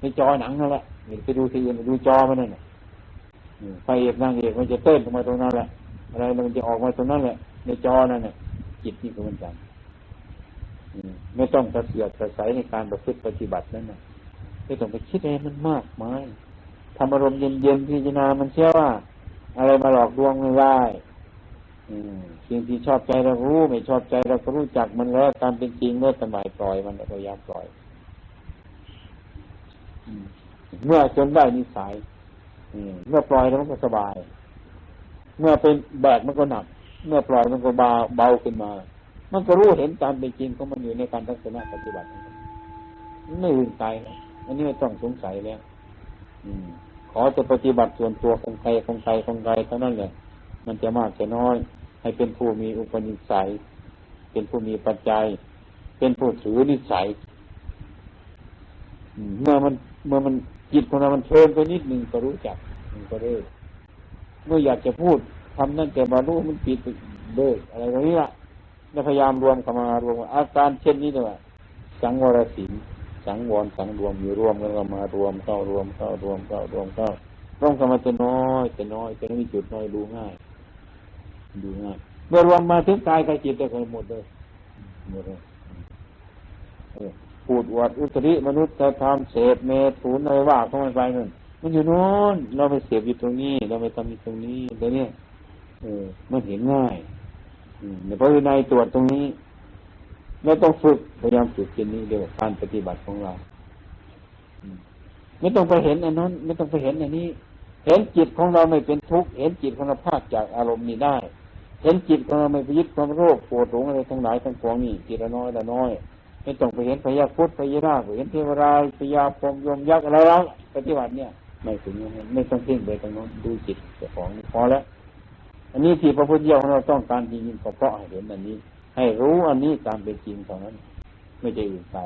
ในจอหนังนั่นแหละไปดูทีไปดูจอมันนั่นไปเอกนางเอกมันจะเต้นออกมาตรงนั้นแหละ อะไรมันจะออกมาตรงนั้นแหละ ในจอนั่นแหละจิตนี่ก็เหมือนกันไม่ต้องกระเสียดกระสายในการประพฤติปฏิบัตินั่นนะไม่ต้องไปคิดอะไรมันมากมายทำอารมณ์เย็นๆพิจารณามันเชื่อว่า อะไรมาหลอกลวงไม่ได้สิ่งที่ชอบใจเรารู้ ไม่ชอบใจเราก็รู้จักมันแล้วตามเป็นจริงเมื่อสมัยปล่อยมันพยายามปล่อย เมื่อจนได้นิสัยเมื่อปล่อยแล้วมันก็สบาย เมื่อเป็นแบกมันก็หนัก เมื่อปล่อยมันก็เบาเบาขึ้นมา มันก็รู้เห็นตามเป็นจริงของมันอยู่ในการทัศนะปฏิบัติไม่ลืมใจอันนี้ไม่ต้องสงสัยแล้วอืม ขอจะปฏิบัติส่วนตัวของใครของใครของใครเท่านั้นแหละ มันจะมากจะน้อย ให้เป็นผู้มีอุปนิสัย เป็นผู้มีปัจจัย เป็นผู้ถือนิสัย เมื่อมันเมื่อมันจิตของเรามันเทินไปนิดหนึ่งก็รู้จักมันก็เลิกเมื่ออยากจะพูดทำนั่นแต่บรรลุมันปิดเลิกอะไรแบบนี้ละแล้วพยายามรวมเข้ามารวมอาการเช่นนี้เลยว่าสังวรสินสังวรสังรวมอยู่รวมกันก็มารวมเข้ารวมเข้ารวมเข้ารวมเข้าต้องเข้ามาจะน้อยจะน้อยจะมีจุดน้อยดูง่าย ดูง่ายเมื่อรวมมาถึงกายกับจิตได้หมดเลยหมดเลย พูดอวดอุตริมนุษย์ธรรมเสพเมถุนอะไรว่าเข้ามาไปนั่นมันอยู่โน้นเราไปเสพอยู่ตรงนี้ เราไปทำอยู่ตรงนี้เดี๋ยวนี้เออมันเห็นง่ายอืมในพระวินัยตรวจตรงนี้เราต้องฝึกพยายามฝึกเช่นนี้เดียวการปฏิบัติของเราไม่ต้องไปเห็นอันนั้น ไม่ต้องไปเห็นอันนี้ เห็นจิตของเราไม่เป็นทุกข์เห็นจิตของเราพากจากอารมณ์นี้ได้ เห็นจิตของเราไม่ไปยึดความโรคปวดหลงอะไรทั้งหลายทั้งปวงนี่ทีละน้อยละน้อย ไม่ต้องไปเห็นพยาพุทธพยานาชเห็นเทวรายพยาพรมยมยักษ์อะไรแล้วปฏิบัติเนี่ย ไม่ถึงย่างไม่ต้องเพ่งไปตรงนั้นดูจิตเจ้าของพอแล้ว อันนี้ที่พระพุทธเจ้าของเราต้องการจริงๆก็เพราะให้เห็นอันนี้ ให้รู้อันนี้ตามเป็นจริงเท่านั้น ไม่ใช่อื่นไป